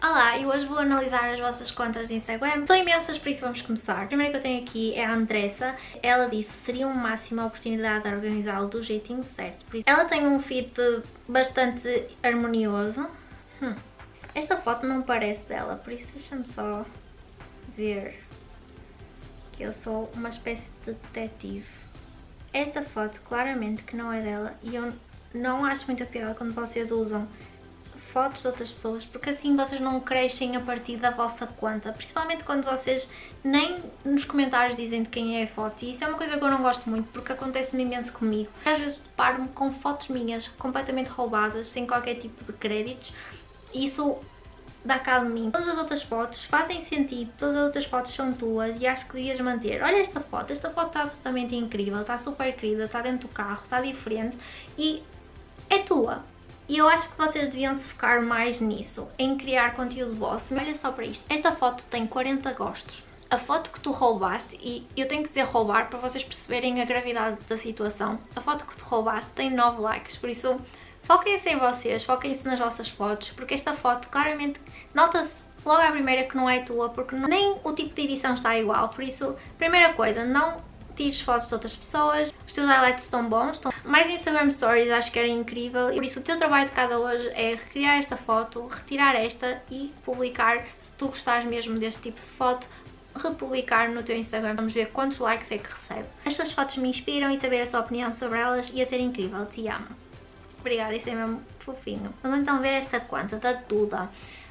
Olá, e hoje vou analisar as vossas contas de Instagram. São imensas, por isso vamos começar. A primeira que eu tenho aqui é a Andressa. Ela disse seria uma máxima oportunidade de organizá-lo do jeitinho certo. Ela tem um feed bastante harmonioso. Hum. Esta foto não parece dela, por isso deixa-me só ver que eu sou uma espécie de detetive. Esta foto claramente que não é dela e eu não acho muito pior quando vocês usam fotos de outras pessoas, porque assim vocês não crescem a partir da vossa conta, principalmente quando vocês nem nos comentários dizem de quem é a foto, e isso é uma coisa que eu não gosto muito, porque acontece-me imenso comigo. Às vezes deparo-me com fotos minhas completamente roubadas, sem qualquer tipo de créditos, e isso dá cá de mim. Todas as outras fotos fazem sentido, todas as outras fotos são tuas e acho que devias manter. Olha esta foto, esta foto está absolutamente incrível, está super querida, está dentro do carro, está diferente e é tua. E eu acho que vocês deviam se focar mais nisso, em criar conteúdo vosso. Olha só para isto, esta foto tem 40 gostos. A foto que tu roubaste, e eu tenho que dizer roubar para vocês perceberem a gravidade da situação, a foto que tu roubaste tem 9 likes, por isso foquem-se em vocês, foquem-se nas vossas fotos, porque esta foto claramente nota-se logo à primeira que não é tua, porque nem o tipo de edição está igual, por isso, primeira coisa, não tires fotos de outras pessoas, os teus highlights estão bons, estão... mais Instagram Stories acho que era incrível, por isso o teu trabalho de cada hoje é recriar esta foto, retirar esta e publicar, se tu gostares mesmo deste tipo de foto, republicar no teu Instagram. Vamos ver quantos likes é que recebe. As tuas fotos me inspiram e saber a sua opinião sobre elas ia ser incrível. Te amo. Obrigada, isso é mesmo fofinho. Vamos então ver esta conta da Duda.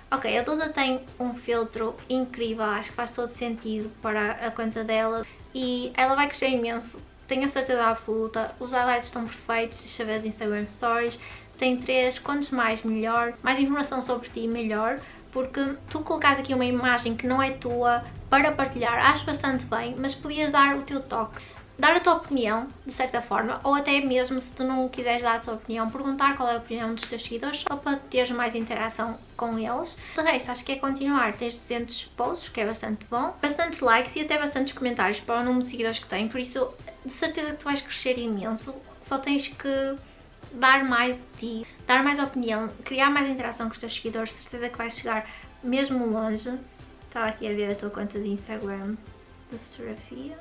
Ok, a Duda tem um filtro incrível, acho que faz todo sentido para a conta dela e ela vai crescer imenso, tenho a certeza absoluta. Os highlights estão perfeitos, deixa ver as Instagram Stories, tem três, quantos mais melhor, mais informação sobre ti melhor, porque tu colocas aqui uma imagem que não é tua para partilhar, acho bastante bem, mas podias dar o teu toque dar a tua opinião, de certa forma, ou até mesmo se tu não quiseres dar a tua opinião, perguntar qual é a opinião dos teus seguidores, só para teres mais interação com eles. De resto, acho que é continuar. Tens 200 posts, que é bastante bom, bastantes likes e até bastantes comentários para o número de seguidores que tem, por isso, de certeza que tu vais crescer imenso. Só tens que dar mais de ti, dar mais opinião, criar mais interação com os teus seguidores, certeza que vais chegar mesmo longe. Estava aqui a ver a tua conta de Instagram de fotografia.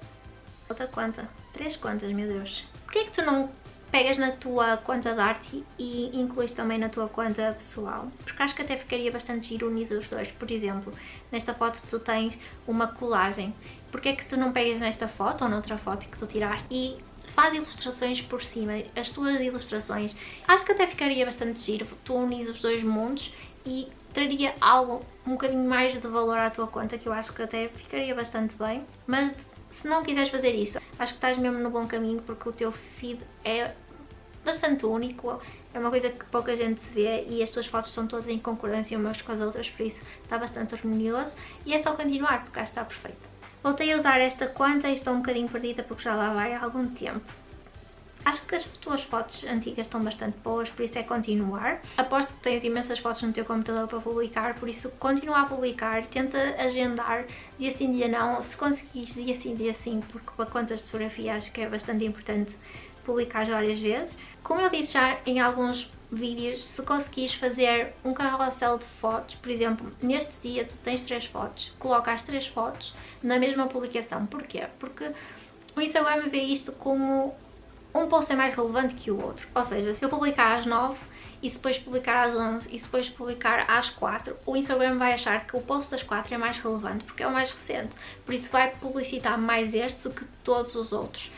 Outra conta. Três contas, meu Deus. Porquê é que tu não pegas na tua conta de arte e incluís também na tua conta pessoal? Porque acho que até ficaria bastante giro unir os dois. Por exemplo, nesta foto tu tens uma colagem. Porquê é que tu não pegas nesta foto ou noutra foto que tu tiraste e faz ilustrações por cima, as tuas ilustrações. Acho que até ficaria bastante giro tu unis os dois mundos e traria algo um bocadinho mais de valor à tua conta, que eu acho que até ficaria bastante bem. Mas se não quiseres fazer isso, acho que estás mesmo no bom caminho porque o teu feed é bastante único, é uma coisa que pouca gente se vê e as tuas fotos são todas em concordância umas com as outras, por isso está bastante harmonioso e é só continuar porque que está perfeito. Voltei a usar esta conta e estou um bocadinho perdida porque já lá vai há algum tempo. Acho que as tuas fotos antigas estão bastante boas, por isso é continuar. Aposto que tens imensas fotos no teu computador para publicar, por isso continua a publicar, tenta agendar dia sim, dia não, se conseguires dia sim, dia sim, porque para contas de fotografia acho que é bastante importante publicar várias vezes. Como eu disse já em alguns vídeos, se conseguires fazer um carrossel de fotos, por exemplo, neste dia tu tens três fotos, coloca as três fotos na mesma publicação. Porquê? Porque o Instagram vê isto como um post é mais relevante que o outro. Ou seja, se eu publicar às 9 e depois publicar às 11 e depois publicar às 4, o Instagram vai achar que o post das 4 é mais relevante porque é o mais recente. Por isso vai publicitar mais este do que todos os outros.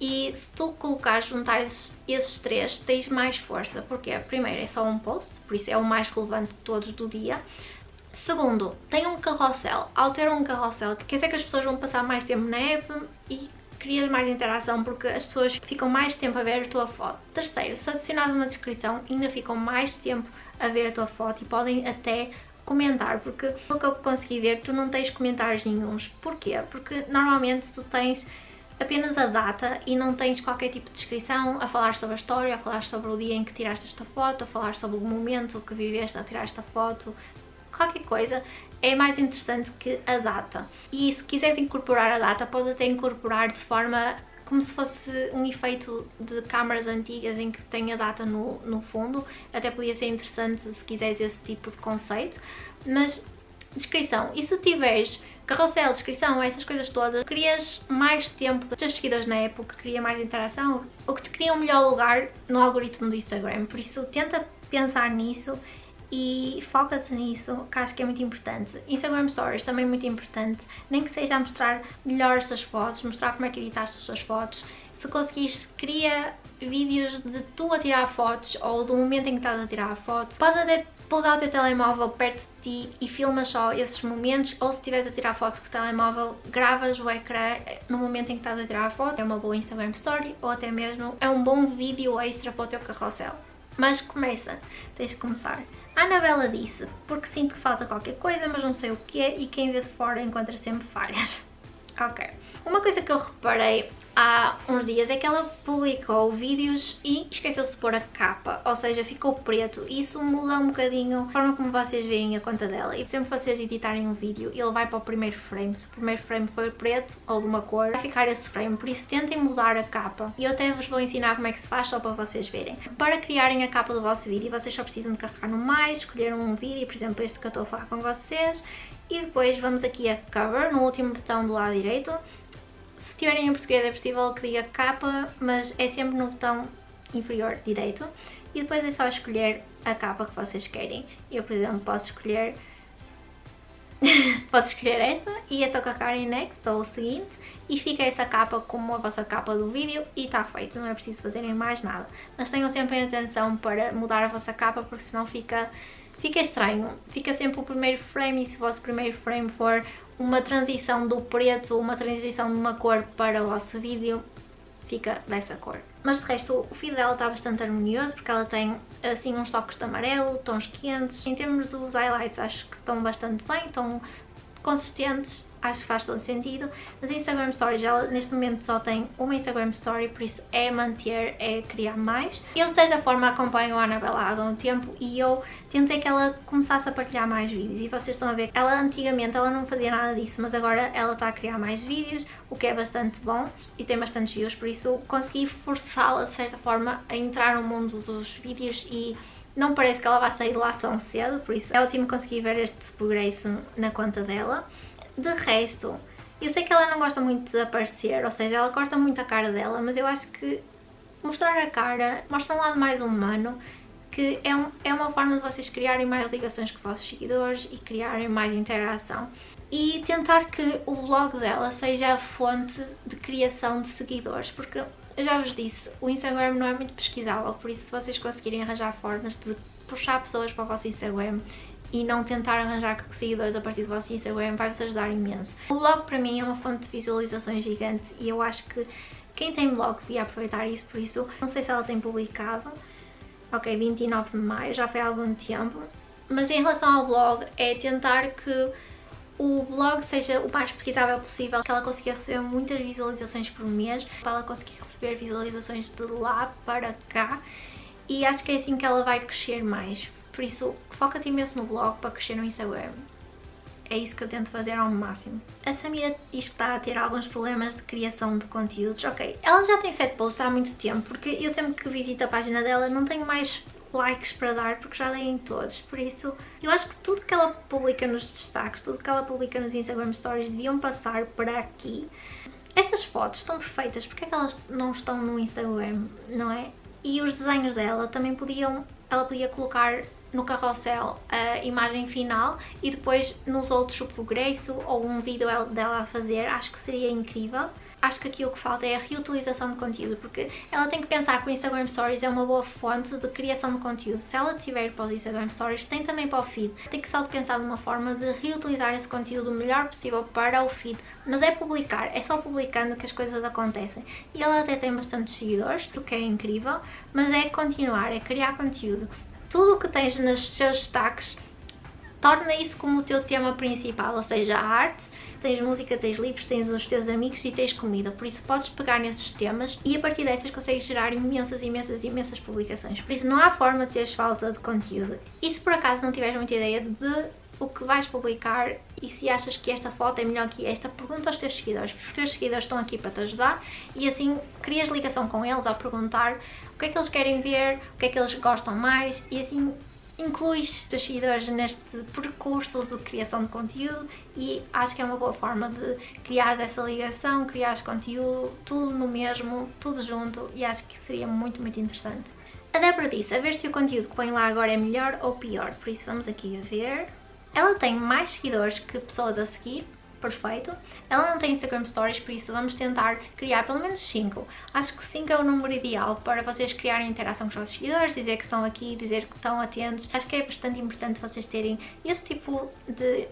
E se tu colocares, juntar esses, esses três, tens mais força. Porque primeiro é só um post, por isso é o mais relevante de todos do dia. Segundo, tem um carrossel. Ao ter um carrossel, quer dizer que as pessoas vão passar mais tempo na app e crias mais interação porque as pessoas ficam mais tempo a ver a tua foto. Terceiro, se adicionares uma descrição, ainda ficam mais tempo a ver a tua foto e podem até comentar, porque pelo que eu consegui ver, tu não tens comentários nenhums. Porquê? Porque normalmente tu tens apenas a data e não tens qualquer tipo de descrição a falar sobre a história, a falar sobre o dia em que tiraste esta foto, a falar sobre o momento que viveste a tirar esta foto, qualquer coisa é mais interessante que a data. E se quiseres incorporar a data, podes até incorporar de forma como se fosse um efeito de câmaras antigas em que tem a data no, no fundo. Até podia ser interessante se quiseres esse tipo de conceito. Mas, descrição. E se tiveres carrossel, descrição, essas coisas todas, querias mais tempo dos teus seguidores na época, queria mais interação, o que te cria um melhor lugar no algoritmo do Instagram. Por isso, tenta pensar nisso e foca-te nisso, que acho que é muito importante. Instagram Stories também é muito importante, nem que seja a mostrar melhor as tuas fotos, mostrar como é que editaste as tuas fotos. Se conseguires, cria vídeos de tu a tirar fotos ou do momento em que estás a tirar a foto. Podes até pousar o teu telemóvel perto de ti e filmas só esses momentos ou se estiveres a tirar foto com o telemóvel, gravas o ecrã no momento em que estás a tirar a foto. É uma boa Instagram Story ou até mesmo é um bom vídeo extra para o teu carrossel. Mas começa, tens de começar. A Anabela disse, porque sinto que falta qualquer coisa, mas não sei o que é e quem vê de fora encontra sempre falhas. Ok. Uma coisa que eu reparei há uns dias é que ela publicou vídeos e esqueceu-se de pôr a capa, ou seja, ficou preto. Isso muda um bocadinho a forma como vocês veem a conta dela. E sempre vocês editarem um vídeo, ele vai para o primeiro frame. Se o primeiro frame for preto ou de uma cor, vai ficar esse frame. Por isso tentem mudar a capa. E eu até vos vou ensinar como é que se faz só para vocês verem. Para criarem a capa do vosso vídeo, vocês só precisam de carregar no mais, escolher um vídeo, por exemplo este que eu estou a falar com vocês. E depois vamos aqui a cover, no último botão do lado direito se tiverem em português é possível que diga capa, mas é sempre no botão inferior direito. E depois é só escolher a capa que vocês querem. Eu, por exemplo, posso escolher... posso escolher esta e é só carregar em Next ou o seguinte e fica essa capa como a vossa capa do vídeo e está feito, não é preciso fazerem mais nada. Mas tenham sempre atenção para mudar a vossa capa porque senão fica, fica estranho. Fica sempre o primeiro frame e se o vosso primeiro frame for uma transição do preto, uma transição de uma cor para o vosso vídeo, fica dessa cor. Mas de resto o feed dela está bastante harmonioso porque ela tem assim uns toques de amarelo, tons quentes. Em termos dos highlights acho que estão bastante bem, estão consistentes acho que faz todo sentido. Mas Instagram Stories, ela neste momento só tem uma Instagram Story, por isso é manter, é criar mais. Eu de certa forma acompanho a Anabela há algum tempo e eu tentei que ela começasse a partilhar mais vídeos e vocês estão a ver, ela antigamente ela não fazia nada disso, mas agora ela está a criar mais vídeos, o que é bastante bom e tem bastantes views, por isso consegui forçá-la de certa forma a entrar no mundo dos vídeos e não parece que ela vai sair lá tão cedo, por isso é ótimo conseguir ver este progresso na conta dela. De resto, eu sei que ela não gosta muito de aparecer, ou seja, ela corta muito a cara dela, mas eu acho que mostrar a cara mostra um lado mais humano, que é, um, é uma forma de vocês criarem mais ligações com os vossos seguidores e criarem mais interação. E tentar que o blog dela seja a fonte de criação de seguidores, porque eu já vos disse, o Instagram não é muito pesquisável, por isso se vocês conseguirem arranjar formas de puxar pessoas para o vosso Instagram e não tentar arranjar seguidores a partir do vosso Instagram vai-vos ajudar imenso. O blog para mim é uma fonte de visualizações gigante e eu acho que quem tem blog devia aproveitar isso, por isso não sei se ela tem publicado, ok, 29 de maio, já foi há algum tempo, mas em relação ao blog é tentar que o blog seja o mais pesquisável possível, que ela consiga receber muitas visualizações por mês, para ela conseguir receber visualizações de lá para cá e acho que é assim que ela vai crescer mais. Por isso, foca-te imenso no blog para crescer no Instagram. É isso que eu tento fazer ao máximo. A Samira diz que está a ter alguns problemas de criação de conteúdos. Ok, ela já tem 7 posts há muito tempo, porque eu sempre que visito a página dela não tenho mais likes para dar porque já dei em todos, por isso eu acho que tudo que ela publica nos destaques, tudo que ela publica nos Instagram Stories deviam passar para aqui. Estas fotos estão perfeitas, porque é que elas não estão no Instagram, não é? E os desenhos dela também podiam, ela podia colocar no carrossel a imagem final e depois nos outros o progresso ou um vídeo dela a fazer, acho que seria incrível. Acho que aqui o que falta é a reutilização de conteúdo, porque ela tem que pensar que o Instagram Stories é uma boa fonte de criação de conteúdo. Se ela tiver para os Instagram Stories, tem também para o feed. Tem que só pensar numa forma de reutilizar esse conteúdo o melhor possível para o feed. Mas é publicar, é só publicando que as coisas acontecem. E ela até tem bastantes seguidores, o que é incrível, mas é continuar, é criar conteúdo tudo o que tens nos teus destaques, torna isso como o teu tema principal, ou seja, a arte, tens música, tens livros, tens os teus amigos e tens comida, por isso podes pegar nesses temas e a partir dessas consegues gerar imensas, imensas, imensas publicações. Por isso não há forma de teres falta de conteúdo. E se por acaso não tiveres muita ideia de o que vais publicar e se achas que esta foto é melhor que esta, pergunta aos teus seguidores, porque os teus seguidores estão aqui para te ajudar e assim crias ligação com eles ao perguntar que é que eles querem ver, o que é que eles gostam mais e assim incluis os seguidores neste percurso de criação de conteúdo e acho que é uma boa forma de criar essa ligação, criar conteúdo, tudo no mesmo, tudo junto e acho que seria muito, muito interessante. A Débora disse a ver se o conteúdo que põe lá agora é melhor ou pior, por isso vamos aqui a ver. Ela tem mais seguidores que pessoas a seguir, perfeito. Ela não tem Instagram Stories, por isso vamos tentar criar pelo menos 5. Acho que 5 é o número ideal para vocês criarem interação com os vossos seguidores, dizer que estão aqui, dizer que estão atentos. Acho que é bastante importante vocês terem esse tipo de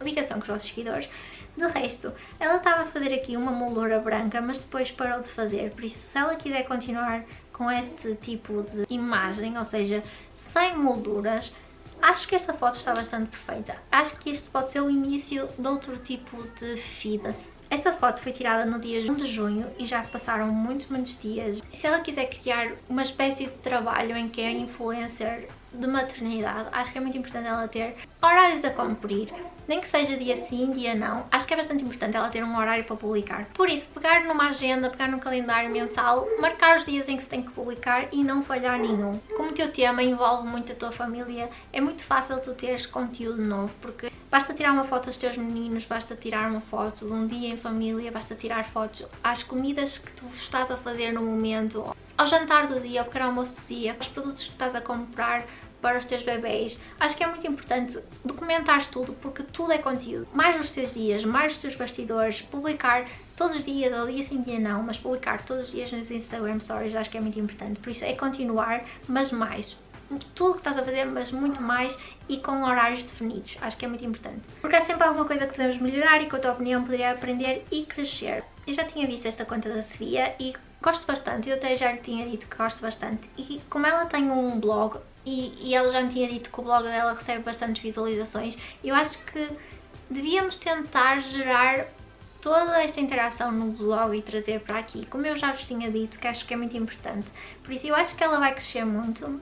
ligação com os vossos seguidores. De resto, ela estava a fazer aqui uma moldura branca, mas depois parou de fazer, por isso se ela quiser continuar com este tipo de imagem, ou seja, sem molduras, Acho que esta foto está bastante perfeita. Acho que este pode ser o início de outro tipo de feed. Esta foto foi tirada no dia 1 de junho e já passaram muitos, muitos dias. Se ela quiser criar uma espécie de trabalho em que é influencer de maternidade, acho que é muito importante ela ter horários a cumprir, nem que seja dia sim, dia não. Acho que é bastante importante ela ter um horário para publicar. Por isso, pegar numa agenda, pegar num calendário mensal, marcar os dias em que se tem que publicar e não falhar nenhum. Como o teu tema envolve muito a tua família, é muito fácil tu teres conteúdo novo, porque basta tirar uma foto dos teus meninos, basta tirar uma foto de um dia em família, basta tirar fotos às comidas que tu estás a fazer no momento, ao jantar do dia, ao pequeno almoço do dia, aos produtos que estás a comprar, para os teus bebês. Acho que é muito importante documentares tudo porque tudo é conteúdo. Mais nos teus dias, mais nos teus bastidores, publicar todos os dias, ou dia sim, dia não, mas publicar todos os dias nos Instagram Stories acho que é muito importante. Por isso é continuar, mas mais. Tudo que estás a fazer, mas muito mais e com horários definidos. Acho que é muito importante. Porque há sempre alguma coisa que podemos melhorar e com a tua opinião poderia aprender e crescer. Eu já tinha visto esta conta da Sofia e gosto bastante, eu até já lhe tinha dito que gosto bastante. E como ela tem um blog, e, e ela já me tinha dito que o blog dela recebe bastantes visualizações. Eu acho que devíamos tentar gerar toda esta interação no blog e trazer para aqui, como eu já vos tinha dito, que acho que é muito importante. Por isso eu acho que ela vai crescer muito,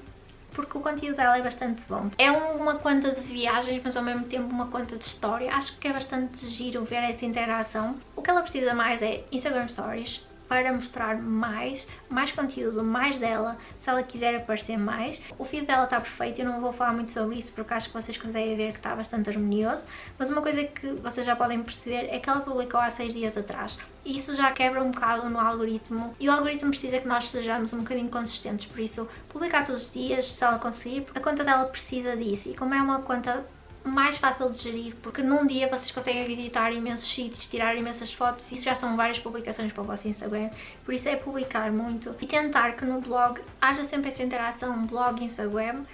porque o conteúdo dela é bastante bom. É uma conta de viagens, mas ao mesmo tempo uma conta de história. Acho que é bastante giro ver essa interação. O que ela precisa mais é Instagram Stories, para mostrar mais, mais conteúdo, mais dela, se ela quiser aparecer mais. O feed dela está perfeito, eu não vou falar muito sobre isso porque acho que vocês conseguem ver que está bastante harmonioso, mas uma coisa que vocês já podem perceber é que ela publicou há seis dias atrás. E isso já quebra um bocado no algoritmo e o algoritmo precisa que nós sejamos um bocadinho consistentes, por isso publicar todos os dias, se ela conseguir, a conta dela precisa disso e como é uma conta mais fácil de gerir, porque num dia vocês conseguem visitar imensos sítios, tirar imensas fotos, isso já são várias publicações para o vosso Instagram, por isso é publicar muito e tentar que no blog haja sempre essa interação blog-Instagram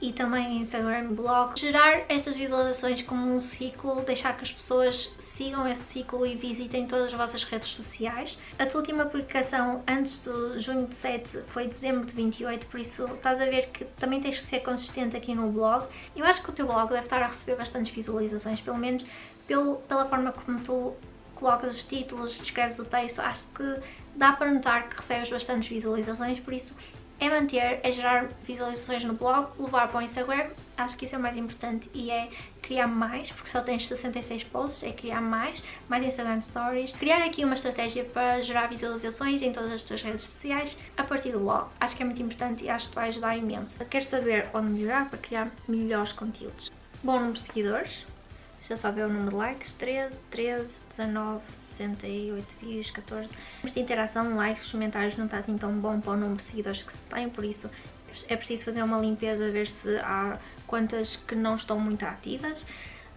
e também Instagram, blog, gerar essas visualizações como um ciclo, deixar que as pessoas sigam esse ciclo e visitem todas as vossas redes sociais. A tua última publicação antes do junho de 7 foi dezembro de 28, por isso estás a ver que também tens que ser consistente aqui no blog. Eu acho que o teu blog deve estar a receber bastantes visualizações, pelo menos pelo, pela forma como tu colocas os títulos, escreves o texto, acho que dá para notar que recebes bastantes visualizações, por isso é manter, é gerar visualizações no blog, levar para o Instagram, acho que isso é o mais importante e é criar mais, porque só tens 66 posts, é criar mais, mais Instagram Stories, criar aqui uma estratégia para gerar visualizações em todas as tuas redes sociais a partir do blog. Acho que é muito importante e acho que vai ajudar imenso. Quero saber onde melhorar para criar melhores conteúdos. Bom número de seguidores, deixa só ver o número de likes, 13, 13, 19, 68 views, 14. Esta interação, likes, comentários não está assim tão bom para o número de seguidores que se tem, por isso é preciso fazer uma limpeza, ver se há quantas que não estão muito ativas.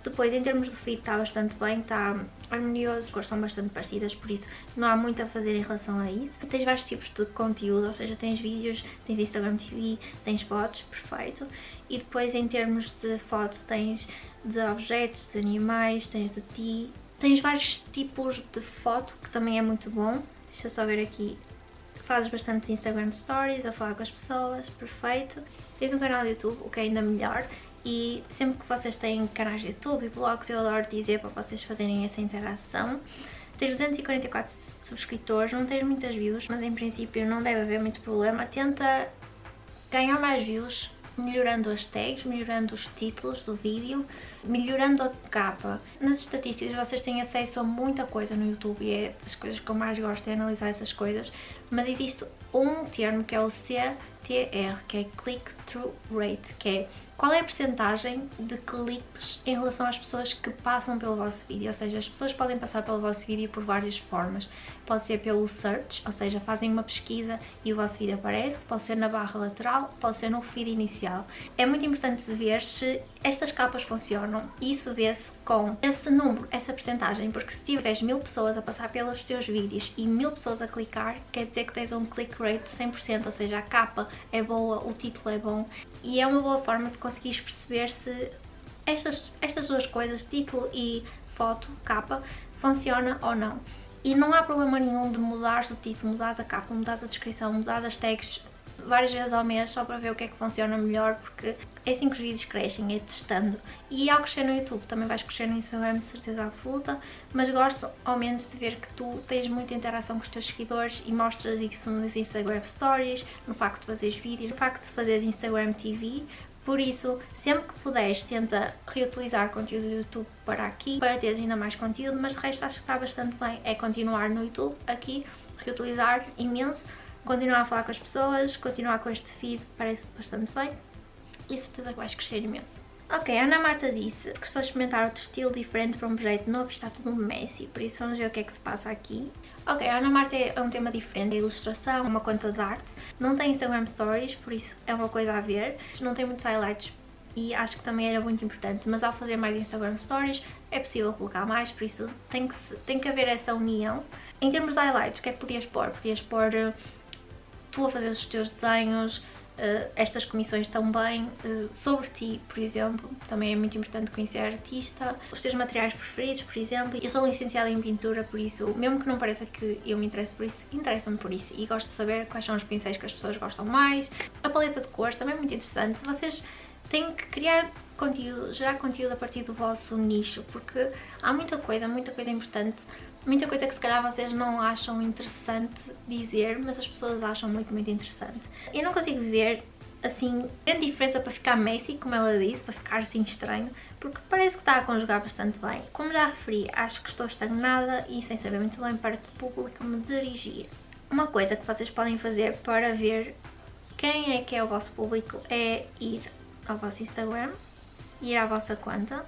Depois, em termos de feed, está bastante bem, está harmonioso, as cores são bastante parecidas, por isso não há muito a fazer em relação a isso. Tens vários tipos de conteúdo, ou seja, tens vídeos, tens Instagram TV, tens fotos, perfeito. E depois, em termos de foto, tens de objetos, de animais, tens de ti, Tens vários tipos de foto, que também é muito bom. Deixa eu só ver aqui. Fazes bastantes Instagram Stories, a falar com as pessoas, perfeito. Tens um canal de YouTube, o que é ainda melhor. E sempre que vocês têm canais de YouTube e blogs, eu adoro dizer para vocês fazerem essa interação. Tens 244 subscritores, não tens muitas views, mas em princípio não deve haver muito problema. Tenta ganhar mais views melhorando as tags, melhorando os títulos do vídeo, melhorando a capa. Nas estatísticas vocês têm acesso a muita coisa no YouTube e é das coisas que eu mais gosto de analisar essas coisas, mas existe um termo que é o CTR, que é Click-Through Rate, que é qual é a percentagem de cliques em relação às pessoas que passam pelo vosso vídeo, ou seja, as pessoas podem passar pelo vosso vídeo por várias formas. Pode ser pelo search, ou seja, fazem uma pesquisa e o vosso vídeo aparece, pode ser na barra lateral, pode ser no feed inicial. É muito importante ver se estas capas funcionam e isso vê-se com esse número, essa percentagem, porque se tiveres mil pessoas a passar pelos teus vídeos e mil pessoas a clicar, quer dizer que tens um click rate de 100%, ou seja, a capa é boa, o título é bom e é uma boa forma de conseguires perceber se estas, estas duas coisas, título e foto, capa, funciona ou não. E não há problema nenhum de mudar o título, mudar a capa, mudar a descrição, mudar as tags várias vezes ao mês só para ver o que é que funciona melhor, porque é assim que os vídeos crescem, é testando. E ao crescer no YouTube também vais crescer no Instagram de certeza absoluta, mas gosto ao menos de ver que tu tens muita interação com os teus seguidores e mostras isso nos Instagram Stories, no facto de fazeres vídeos, no facto de fazeres Instagram TV, por isso, sempre que puderes, tenta reutilizar conteúdo do YouTube para aqui, para teres ainda mais conteúdo, mas de resto acho que está bastante bem. É continuar no YouTube, aqui, reutilizar imenso, continuar a falar com as pessoas, continuar com este feed, parece bastante bem e certeza que vais crescer imenso. Ok, a Ana Marta disse que estou a experimentar outro estilo diferente para um projeto novo está tudo messy, por isso vamos ver o que é que se passa aqui. Ok, a Ana Marta é um tema diferente, é ilustração, uma conta de arte, não tem Instagram Stories, por isso é uma coisa a ver, não tem muitos highlights e acho que também era muito importante, mas ao fazer mais Instagram Stories é possível colocar mais, por isso tem que, tem que haver essa união. Em termos de highlights, o que é que podias pôr? Podias pôr uh, tu a fazer os teus desenhos, Uh, estas comissões também uh, sobre ti, por exemplo, também é muito importante conhecer a artista, os teus materiais preferidos, por exemplo. Eu sou licenciada em pintura, por isso, mesmo que não pareça que eu me interesso por isso, interessa-me por isso e gosto de saber quais são os pincéis que as pessoas gostam mais. A paleta de cores também é muito interessante. Vocês têm que criar conteúdo, gerar conteúdo a partir do vosso nicho, porque há muita coisa, muita coisa importante muita coisa que se calhar vocês não acham interessante dizer, mas as pessoas acham muito, muito interessante. Eu não consigo ver, assim, grande diferença para ficar messy, como ela disse, para ficar assim estranho, porque parece que está a conjugar bastante bem. Como já referi, acho que estou estagnada e sem saber muito bem para que público me dirigir. Uma coisa que vocês podem fazer para ver quem é que é o vosso público é ir ao vosso Instagram, ir à vossa conta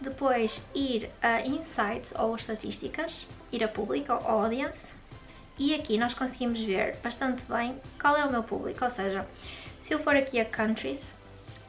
depois ir a Insights ou Estatísticas, ir a Público ou Audience. E aqui nós conseguimos ver bastante bem qual é o meu público, ou seja, se eu for aqui a Countries,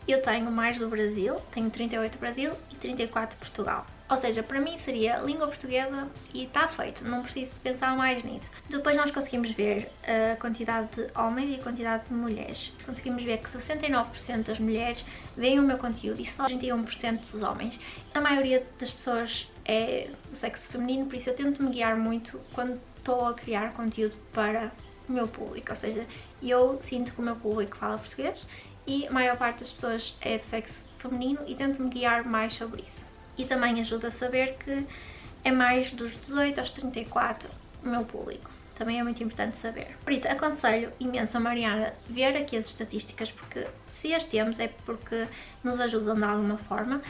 eu tenho mais do Brasil, tenho 38 Brasil e 34 Portugal. Ou seja, para mim seria língua portuguesa e está feito, não preciso pensar mais nisso. Depois nós conseguimos ver a quantidade de homens e a quantidade de mulheres. Conseguimos ver que 69% das mulheres veem o meu conteúdo e só 31% dos homens. A maioria das pessoas é do sexo feminino, por isso eu tento me guiar muito quando estou a criar conteúdo para o meu público. Ou seja, eu sinto que o meu público fala português e a maior parte das pessoas é do sexo feminino e tento me guiar mais sobre isso e também ajuda a saber que é mais dos 18 aos 34 o meu público. Também é muito importante saber. Por isso, aconselho imenso a Mariana ver aqui as estatísticas, porque se as temos é porque nos ajudam de alguma forma.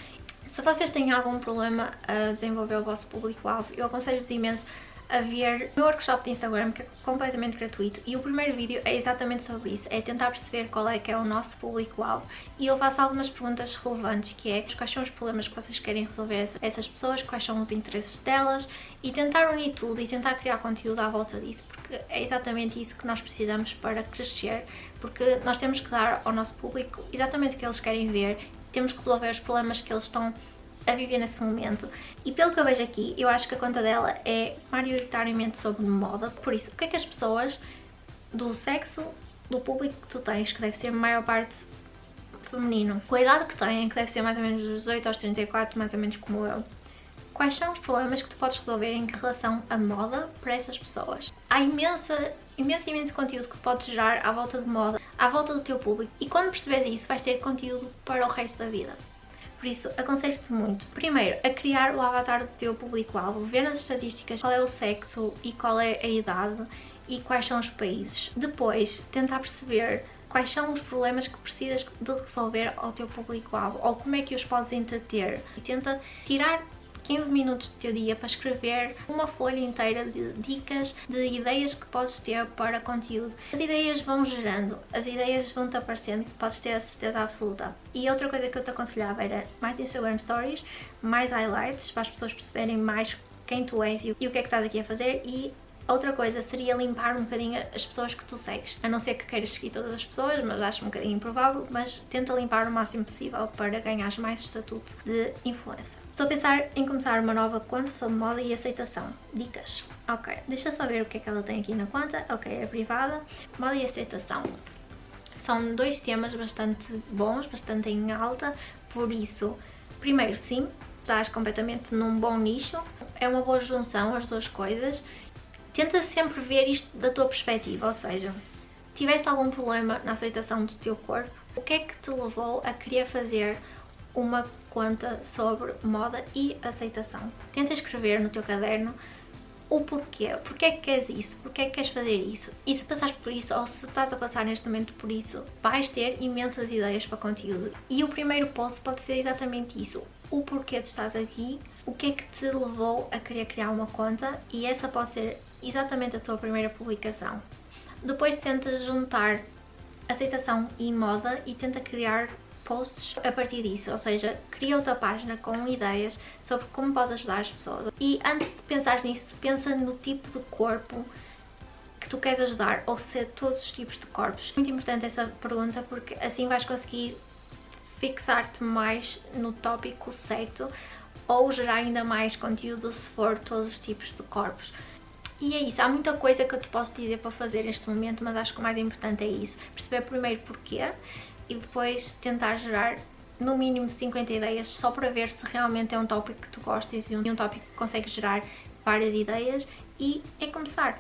Se vocês têm algum problema a desenvolver o vosso público-alvo, eu aconselho-vos imenso a ver o meu workshop de Instagram, que é completamente gratuito, e o primeiro vídeo é exatamente sobre isso, é tentar perceber qual é que é o nosso público-alvo, e eu faço algumas perguntas relevantes, que é quais são os problemas que vocês querem resolver essas pessoas, quais são os interesses delas, e tentar unir tudo e tentar criar conteúdo à volta disso, porque é exatamente isso que nós precisamos para crescer, porque nós temos que dar ao nosso público exatamente o que eles querem ver, temos que resolver os problemas que eles estão a viver nesse momento. E pelo que eu vejo aqui, eu acho que a conta dela é maioritariamente sobre moda, por isso, o que é que as pessoas do sexo do público que tu tens, que deve ser a maior parte feminino, com a idade que têm, que deve ser mais ou menos dos 18 aos 34, mais ou menos como eu, quais são os problemas que tu podes resolver em relação à moda para essas pessoas? Há imensa, imenso, imenso conteúdo que podes gerar à volta de moda, à volta do teu público, e quando percebes isso, vais ter conteúdo para o resto da vida. Por isso, aconselho-te muito, primeiro, a criar o avatar do teu público-alvo, ver nas estatísticas qual é o sexo e qual é a idade e quais são os países. Depois, tentar perceber quais são os problemas que precisas de resolver ao teu público-alvo ou como é que os podes entreter e tenta tirar 15 minutos do teu dia para escrever uma folha inteira de dicas, de ideias que podes ter para conteúdo. As ideias vão gerando, as ideias vão-te aparecendo podes ter a certeza absoluta. E outra coisa que eu te aconselhava era mais Instagram Stories, mais highlights, para as pessoas perceberem mais quem tu és e o que é que estás aqui a fazer e Outra coisa seria limpar um bocadinho as pessoas que tu segues, a não ser que queiras seguir todas as pessoas, mas acho um bocadinho improvável, mas tenta limpar o máximo possível para ganhar mais estatuto de influencer. Estou a pensar em começar uma nova conta sobre moda e aceitação. Dicas. Ok, deixa só ver o que é que ela tem aqui na conta. Ok, é privada. Moda e aceitação. São dois temas bastante bons, bastante em alta, por isso, primeiro sim, estás completamente num bom nicho, é uma boa junção as duas coisas. Tenta sempre ver isto da tua perspectiva, ou seja, tiveste algum problema na aceitação do teu corpo, o que é que te levou a querer fazer uma conta sobre moda e aceitação. Tenta escrever no teu caderno o porquê, porquê é que queres isso, porquê é que queres fazer isso. E se passares por isso, ou se estás a passar neste momento por isso, vais ter imensas ideias para conteúdo. E o primeiro post pode ser exatamente isso, o porquê de estás aqui, o que é que te levou a querer criar uma conta e essa pode ser exatamente a tua primeira publicação. Depois tentas juntar aceitação e moda e tenta criar posts a partir disso, ou seja, cria outra página com ideias sobre como podes ajudar as pessoas. E antes de pensar nisso, pensa no tipo de corpo que tu queres ajudar, ou se é todos os tipos de corpos. Muito importante essa pergunta porque assim vais conseguir fixar-te mais no tópico certo ou gerar ainda mais conteúdo se for todos os tipos de corpos. E é isso, há muita coisa que eu te posso dizer para fazer neste momento, mas acho que o mais importante é isso. Perceber primeiro porquê e depois tentar gerar no mínimo 50 ideias só para ver se realmente é um tópico que tu gostas e um, tópico que consegue gerar várias ideias e é começar.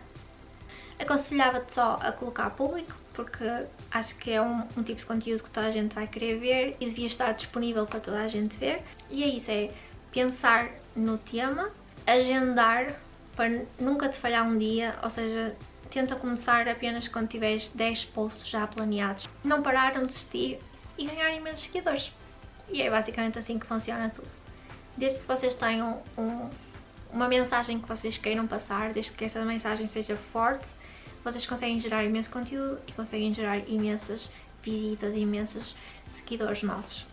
Aconselhava-te só a colocar público porque acho que é um, um, tipo de conteúdo que toda a gente vai querer ver e devia estar disponível para toda a gente ver. E é isso, é pensar no tema, agendar para nunca te falhar um dia, ou seja, tenta começar apenas quando tiveres 10 posts já planeados. Não parar, não desistir e ganhar imensos seguidores. E é basicamente assim que funciona tudo. Desde que vocês tenham um, uma mensagem que vocês queiram passar, desde que essa mensagem seja forte, vocês conseguem gerar imenso conteúdo e conseguem gerar imensas visitas e imensos seguidores novos.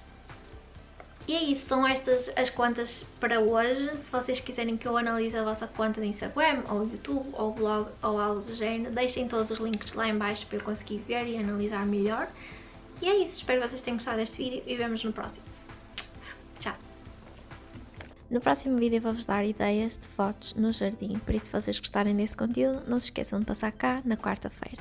E é isso, são estas as contas para hoje. Se vocês quiserem que eu analise a vossa conta de Instagram, ou YouTube, ou blog, ou algo do género, deixem todos os links lá em baixo para eu conseguir ver e analisar melhor. E é isso, espero que vocês tenham gostado deste vídeo e vemos no próximo. Tchau! No próximo vídeo vou-vos dar ideias de fotos no jardim, por isso se vocês gostarem desse conteúdo, não se esqueçam de passar cá na quarta-feira.